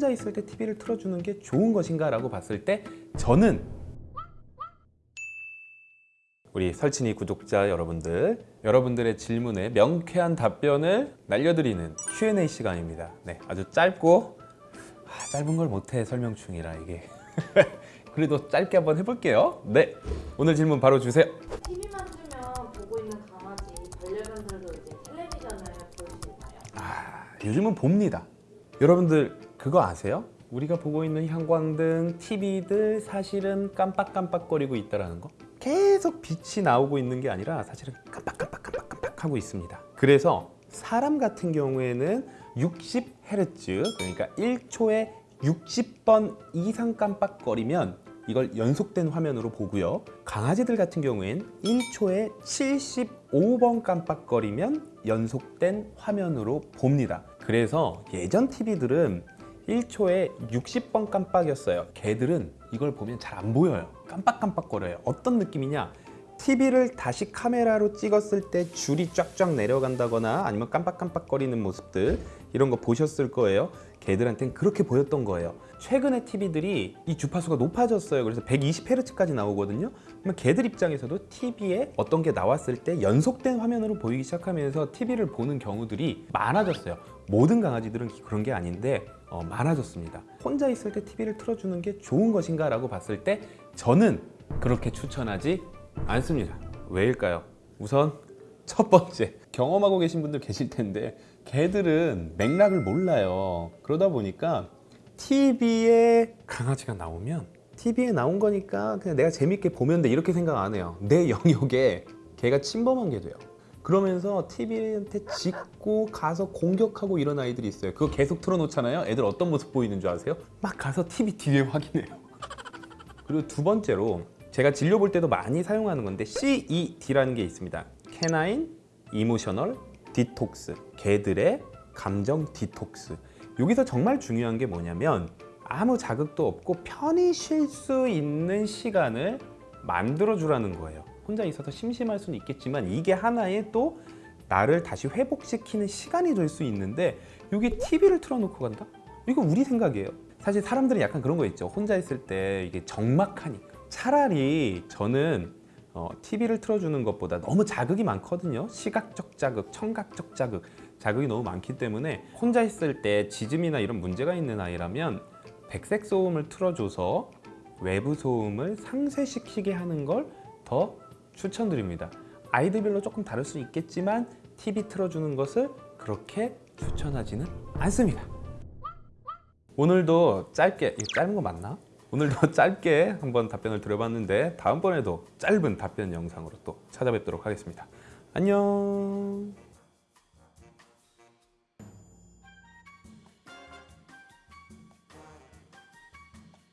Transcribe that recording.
혼자 있을 때 TV를 틀어주는 게 좋은 것인가 라고 봤을 때 저는 우리 설친이 구독자 여러분들 여러분들의 질문에 명쾌한 답변을 날려드리는 Q&A 시간입니다 네, 아주 짧고 아, 짧은 걸 못해 설명 중이라 이게 그래도 짧게 한번 해볼게요 네 오늘 질문 바로 주세요 TV만 틀면 보고 있는 강아지, 반려견들도 이제 텔레비전을 볼 수 있나요? 아, 요즘은 봅니다. 여러분들 그거 아세요? 우리가 보고 있는 형광등, TV들 사실은 깜빡깜빡거리고 있다라는 거? 계속 빛이 나오고 있는 게 아니라 사실은 깜빡깜빡깜빡깜빡 하고 있습니다. 그래서 사람 같은 경우에는 60Hz 그러니까 1초에 60번 이상 깜빡거리면 이걸 연속된 화면으로 보고요. 강아지들 같은 경우엔 1초에 75번 깜빡거리면 연속된 화면으로 봅니다. 그래서 예전 TV들은 1초에 60번 깜빡이었어요. 개들은 이걸 보면 잘 안 보여요. 깜빡깜빡거려요. 어떤 느낌이냐? TV를 다시 카메라로 찍었을 때 줄이 쫙쫙 내려간다거나 아니면 깜빡깜빡거리는 모습들 이런 거 보셨을 거예요. 개들한테는 그렇게 보였던 거예요. 최근에 TV들이 이 주파수가 높아졌어요. 그래서 120Hz까지 나오거든요. 그러면 개들 입장에서도 TV에 어떤 게 나왔을 때 연속된 화면으로 보이기 시작하면서 TV를 보는 경우들이 많아졌어요. 모든 강아지들은 그런 게 아닌데 어, 많아졌습니다. 혼자 있을 때 TV를 틀어주는 게 좋은 것인가 라고 봤을 때 저는 그렇게 추천하지 않습니다. 왜일까요? 우선 첫 번째 경험하고 계신 분들 계실 텐데 개들은 맥락을 몰라요. 그러다 보니까 TV에 강아지가 나오면 TV에 나온 거니까 그냥 내가 재밌게 보면 돼 이렇게 생각 안 해요. 내 영역에 개가 침범한 게 돼요. 그러면서 TV한테 짖고 가서 공격하고 이런 아이들이 있어요. 그거 계속 틀어놓잖아요. 애들 어떤 모습 보이는 줄 아세요? 막 가서 TV 뒤에 확인해요. 그리고 두 번째로 제가 진료 볼 때도 많이 사용하는 건데 CED라는 게 있습니다. canine emotional detox 개들의 감정 디톡스 여기서 정말 중요한 게 뭐냐면 아무 자극도 없고 편히 쉴 수 있는 시간을 만들어 주라는 거예요. 혼자 있어서 심심할 수는 있겠지만 이게 하나의 또 나를 다시 회복시키는 시간이 될 수 있는데 여기 TV를 틀어놓고 간다? 이거 우리 생각이에요. 사실 사람들은 약간 그런 거 있죠. 혼자 있을 때 이게 적막하니까. 차라리 저는 어, TV를 틀어주는 것보다 너무 자극이 많거든요. 시각적 자극, 청각적 자극. 자극이 너무 많기 때문에 혼자 있을 때 지즘이나 이런 문제가 있는 아이라면 백색 소음을 틀어줘서 외부 소음을 상쇄시키게 하는 걸 더 추천드립니다. 아이들별로 조금 다를 수 있겠지만 TV 틀어주는 것을 그렇게 추천하지는 않습니다. 오늘도 짧게 짧은 거 맞나? 오늘도 짧게 한번 답변을 드려봤는데 다음번에도 짧은 답변 영상으로 또 찾아뵙도록 하겠습니다. 안녕